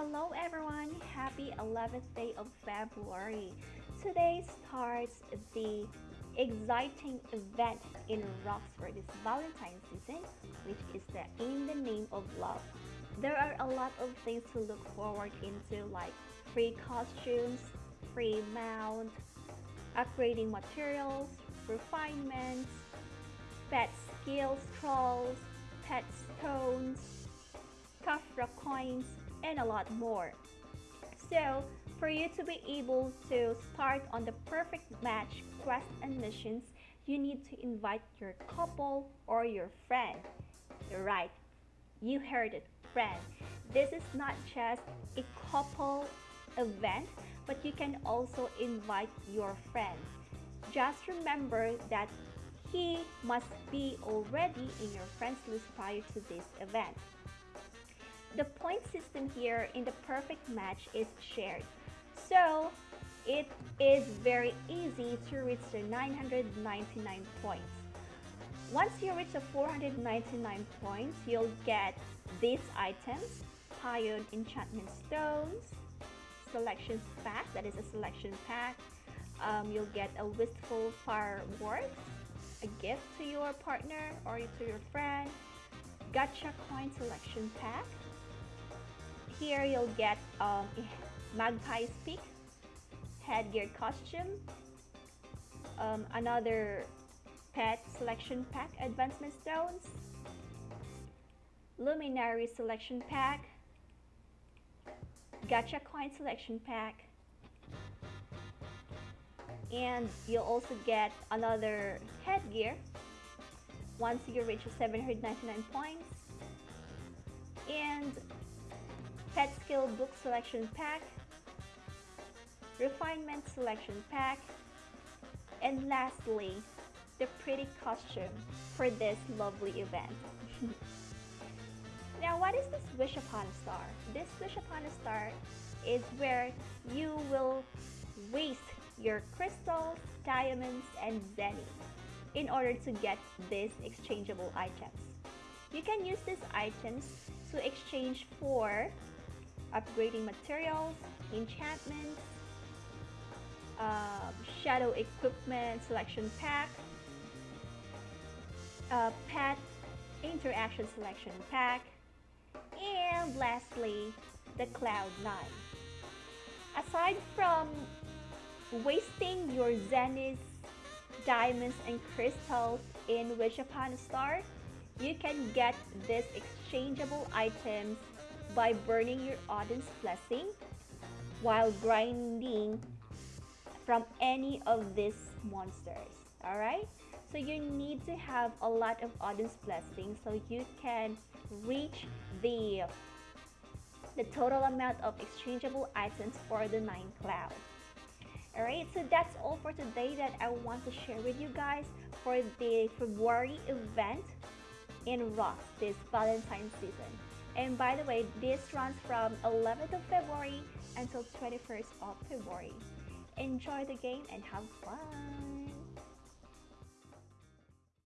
Hello everyone, happy 11th day of February. Today starts the exciting event in ROX for this Valentine's season, which is the In the Name of Love. There are a lot of things to look forward into like free costumes, free mount, upgrading materials, refinements, pet skills trolls, pet stones, Kafra coins, and a lot more. So, for you to be able to start on the perfect match quest and missions, you need to invite your couple or your friend. You're Right, you heard it, friend. This is not just a couple event, but you can also invite your friend. Just remember that he must be already in your friends list prior to this event. The point system here in the perfect match is shared. So it is very easy to reach the 999 points. Once you reach the 499 points, you'll get these items, Pion Enchantment Stones, Selection Pack, that is a selection pack. Um, you'll get a Wistful Fireworks, a gift to your partner or to your friend, Gacha Coin Selection Pack, here you'll get um, Magpie's Peak, headgear costume, um, another pet selection pack advancement stones, luminary selection pack, gacha coin selection pack, and you'll also get another headgear once you reach 799 points and Pet Skill Book Selection Pack, Refinement Selection Pack, and lastly, the pretty costume for this lovely event. now, what is this Wish Upon a Star? This Wish Upon a Star is where you will waste your crystals, diamonds, and zenny in order to get these exchangeable items. You can use these items to exchange for upgrading materials, enchantments, uh, shadow equipment selection pack, uh, pet interaction selection pack, and lastly, the Cloud9. Aside from wasting your zenith, diamonds, and crystals in Wish Upon a Star, you can get these exchangeable items by burning your Odin's blessing while grinding from any of these monsters. Alright? So you need to have a lot of Odin's blessing so you can reach the the total amount of exchangeable items for the nine cloud. So that's all for today that I want to share with you guys for the February event in Ross this Valentine's season. And by the way, this runs from 11th of February until 21st of February. Enjoy the game and have fun!